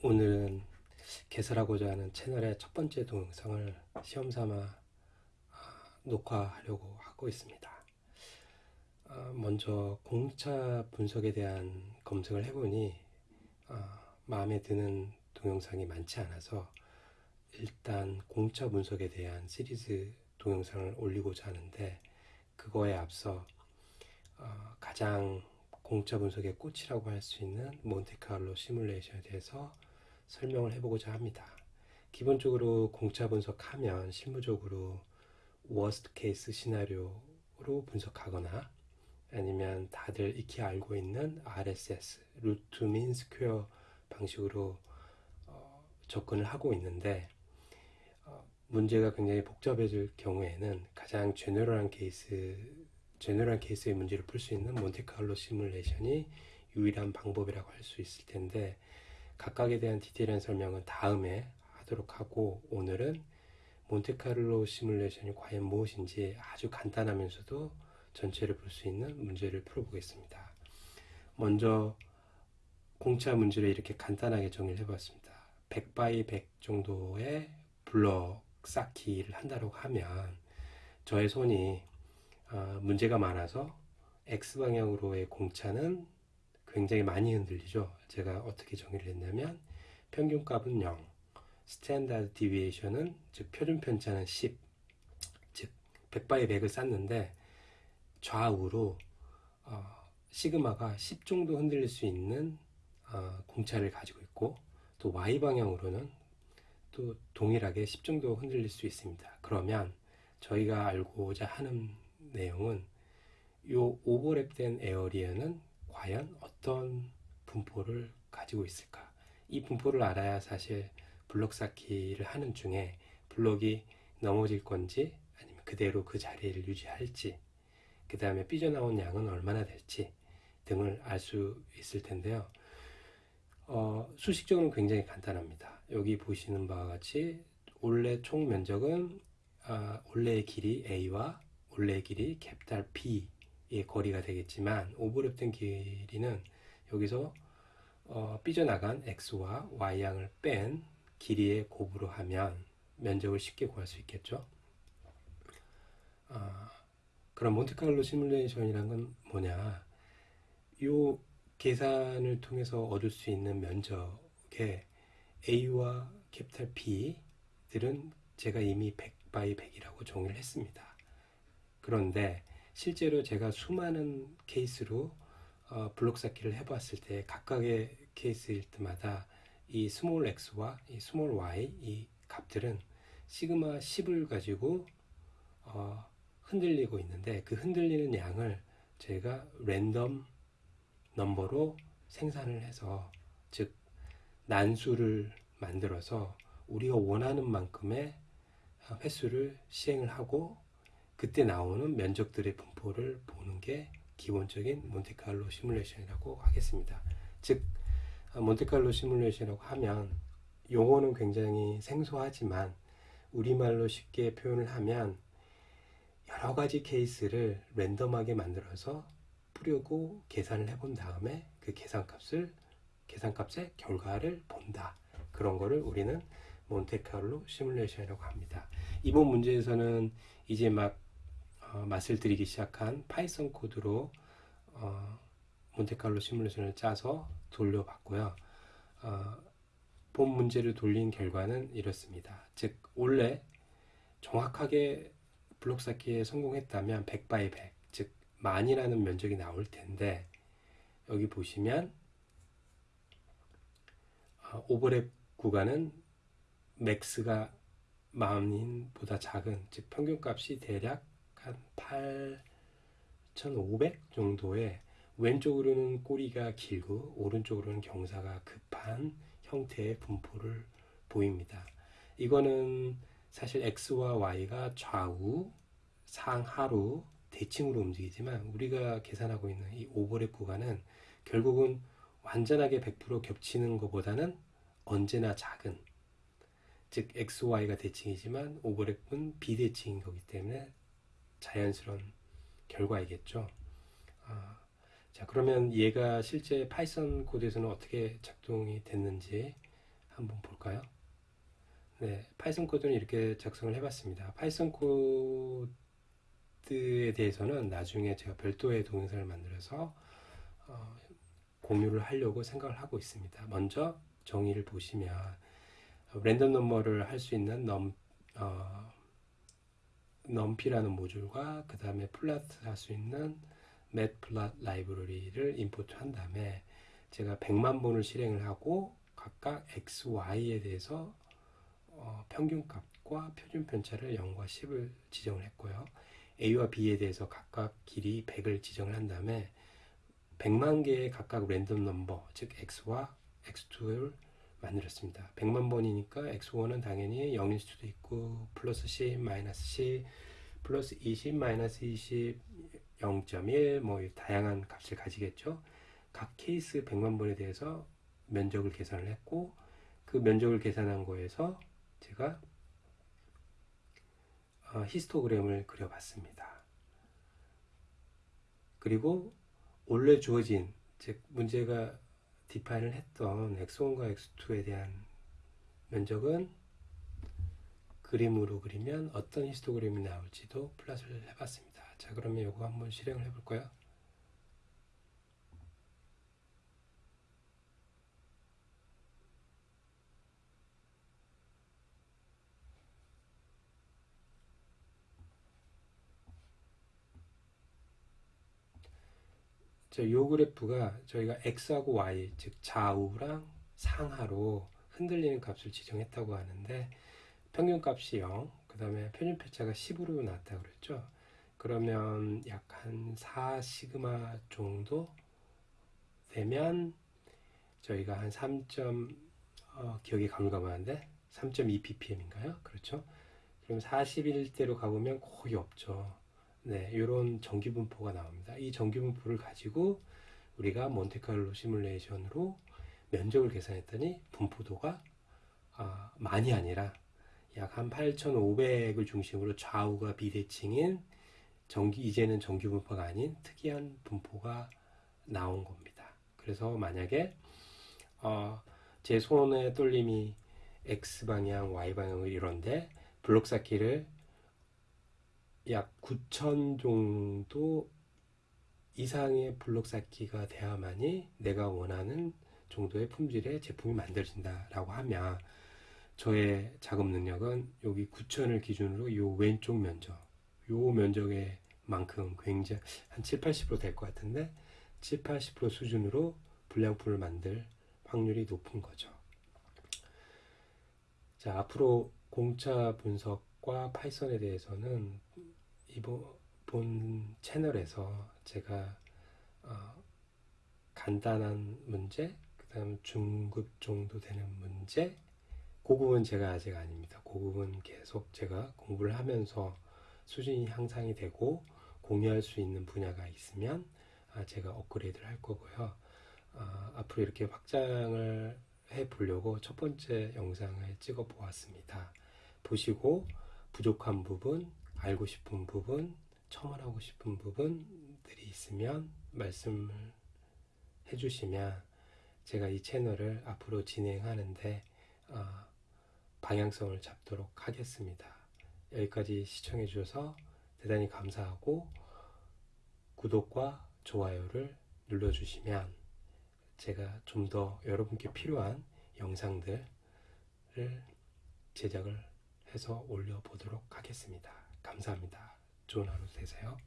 오늘은 개설하고자 하는 채널의 첫 번째 동영상을 시험삼아 아, 녹화하려고 하고 있습니다. 아, 먼저 공차 분석에 대한 검색을 해보니 아, 마음에 드는 동영상이 많지 않아서 일단 공차 분석에 대한 시리즈 동영상을 올리고자 하는데 그거에 앞서 어, 가장 공차 분석의 꽃이라고 할 수 있는 몬테카를로 시뮬레이션에 대해서 설명을 해보고자 합니다. 기본적으로 공차 분석하면 실무적으로 worst case scenario로 분석하거나 아니면 다들 익히 알고 있는 RSS, root mean square 방식으로 어, 접근을 하고 있는데 어, 문제가 굉장히 복잡해질 경우에는 가장 general한 케이스 general case의 문제를 풀 수 있는 몬테카를로 시뮬레이션이 유일한 방법이라고 할 수 있을 텐데 각각에 대한 디테일한 설명은 다음에 하도록 하고 오늘은 몬테카를로 시뮬레이션이 과연 무엇인지 아주 간단하면서도 전체를 볼 수 있는 문제를 풀어보겠습니다. 먼저 공차 문제를 이렇게 간단하게 정리를 해봤습니다. 100 by 100 정도의 블럭 쌓기를 한다고 하면 저의 손이 어, 문제가 많아서 X방향으로의 공차는 굉장히 많이 흔들리죠. 제가 어떻게 정의를 했냐면 평균값은 0, standard deviation은 즉 표준 편차는 10, 즉 100 by 100을 쌓는데 좌우로 어, 시그마가 10 정도 흔들릴 수 있는 어, 공차를 가지고 있고 또 Y 방향으로는 또 동일하게 10 정도 흔들릴 수 있습니다. 그러면 저희가 알고자 하는 내용은 이 오버랩된 에어리어는 과연 어떤 분포를 가지고 있을까? 이 분포를 알아야 사실 블록 쌓기를 하는 중에 블록이 넘어질 건지 아니면 그대로 그 자리를 유지할지 그 다음에 삐져나온 양은 얼마나 될지 등을 알 수 있을 텐데요. 어, 수식적으로는 굉장히 간단합니다. 여기 보시는 바와 같이 올레 총 면적은 아, 올레의 길이 A와 올레의 길이 캡탈 B 의 거리가 되겠지만 오버랩된 길이는 여기서 어, 삐져나간 X와 Y양을 뺀 길이의 곱으로 하면 면적을 쉽게 구할 수 있겠죠. 아, 그럼 몬테카를로 시뮬레이션이란 건 뭐냐? 이 계산을 통해서 얻을 수 있는 면적의 A와 capital B들은 제가 이미 100 by 100이라고 정의를 했습니다. 그런데 실제로 제가 수많은 케이스로 어, 블록 쌓기를 해봤을 때 각각의 케이스일 때마다 이 small x와 이 small y 이 값들은 시그마 10을 가지고 어, 흔들리고 있는데 그 흔들리는 양을 제가 랜덤 넘버로 생산을 해서 즉 난수를 만들어서 우리가 원하는 만큼의 횟수를 시행을 하고 그때 나오는 면적들의 분포를 보는 게 기본적인 몬테칼로 시뮬레이션이라고 하겠습니다. 즉 몬테칼로 시뮬레이션이라고 하면 용어는 굉장히 생소하지만 우리말로 쉽게 표현을 하면 여러 가지 케이스를 random하게 만들어서 뿌리고 계산을 해본 다음에 그 계산값을 계산값의 결과를 본다. 그런 거를 우리는 몬테칼로 시뮬레이션이라고 합니다. 이번 문제에서는 이제 막 어, 맛을 들이기 시작한 파이썬 코드로 어, 몬테칼로 시뮬레이션을 짜서 돌려봤고요. 어, 본 문제를 돌린 결과는 이렇습니다. 즉 원래 정확하게 블록 쌓기에 성공했다면 100 by 100, 즉 만이라는 면적이 나올 텐데 여기 보시면 어, 오버랩 구간은 max가 만인보다 작은 즉 평균값이 대략 한 8,500 정도의 왼쪽으로는 꼬리가 길고 오른쪽으로는 경사가 급한 형태의 분포를 보입니다. 이거는 사실 x와 y가 좌우, 상하로 대칭으로 움직이지만 우리가 계산하고 있는 이 오버랩 구간은 결국은 완전하게 100% 겹치는 것보다는 언제나 작은 즉 x, y가 대칭이지만 오버랩은 비대칭인 거기 때문에 자연스러운 결과이겠죠. 아, 자 그러면 얘가 실제 파이썬 코드에서는 어떻게 작동이 됐는지 한번 볼까요? 네, 파이썬 코드는 이렇게 작성을 해봤습니다. 파이썬 코드에 대해서는 나중에 제가 별도의 동영상을 만들어서 어, 공유를 하려고 생각을 하고 있습니다. 먼저 정의를 보시면 random number를 할 수 있는 num, 어, 넘피라는 모듈과 그 다음에 플랫 할수 있는 맷플랫 라이브러리를 임포트 한 다음에 제가 100만 번을 실행을 하고 각각 x, y에 대해서 어, 평균값과 표준 편차를 0과 10을 지정을 했고요. a와 b에 대해서 각각 길이 100을 지정을 한 다음에 100만 개의 각각 랜덤 넘버, 즉 x와 x2를 만들었습니다. 100만 번이니까 x1은 당연히 0일 수도 있고 플러스 10, 마이너스 10, 플러스 20, 마이너스 20, 0.1, 뭐 다양한 값을 가지겠죠. 각 케이스 100만 번에 대해서 면적을 계산을 했고 그 면적을 계산한 거에서 제가 어, 히스토그램을 그려봤습니다. 그리고 원래 주어진 즉 문제가 define을 했던 x1과 x2에 대한 면적은 그림으로 그리면 어떤 히스토그램이 나올지도 plot을 해봤습니다. 자 그러면 이거 한번 실행을 해볼까요? 요 그래프가 저희가 x하고 y 즉 좌우랑 상하로 흔들리는 값을 지정했다고 하는데 평균 값이 0, 그 다음에 표준 편차가 10으로 나왔다 그랬죠. 그러면 약 한 4시그마 정도 되면 저희가 한 3. 어, 기억이 가물가물한데 3.2 ppm인가요? 그렇죠? 그럼 41대로 가보면 거의 없죠. 네, 이런 전기분포가 나옵니다. 이 전기분포를 가지고 우리가 몬테카를로 시뮬레이션으로 면적을 계산했더니 분포도가 아, 많이 아니라 약 한 8,500을 중심으로 좌우가 비대칭인 전기 이제는 전기분포가 아닌 특이한 분포가 나온 겁니다. 그래서 만약에 어, 제 손의 떨림이 x 방향, y 방향을 이런데 블록 쌓기를 약 9천 정도 이상의 블록 쌓기가 돼야만이 내가 원하는 정도의 품질의 제품이 만들어진다라고 하면 저의 작업 능력은 여기 9천을 기준으로 이 왼쪽 면적, 이 면적의 만큼 굉장히 한 7, 80%될 것 같은데 7, 80% 수준으로 불량품을 만들 확률이 높은 거죠. 자, 앞으로 공차 분석과 파이썬에 대해서는 이번 본 채널에서 제가 어, 간단한 문제, 그 다음 중급 정도 되는 문제, 고급은 제가 아직 아닙니다. 고급은 계속 제가 공부를 하면서 수준이 향상이 되고 공유할 수 있는 분야가 있으면 아, 제가 업그레이드를 할 거고요. 아, 앞으로 이렇게 확장을 해 보려고 첫 번째 영상을 찍어 보았습니다. 보시고 부족한 부분, 알고 싶은 부분, 첨언하고 싶은 부분들이 있으면 말씀을 해주시면 제가 이 채널을 앞으로 진행하는데 어, 방향성을 잡도록 하겠습니다. 여기까지 시청해 주셔서 대단히 감사하고 구독과 좋아요를 눌러주시면 제가 좀 더 여러분께 필요한 영상들을 제작을 해서 올려보도록 하겠습니다. 감사합니다. 좋은 하루 되세요.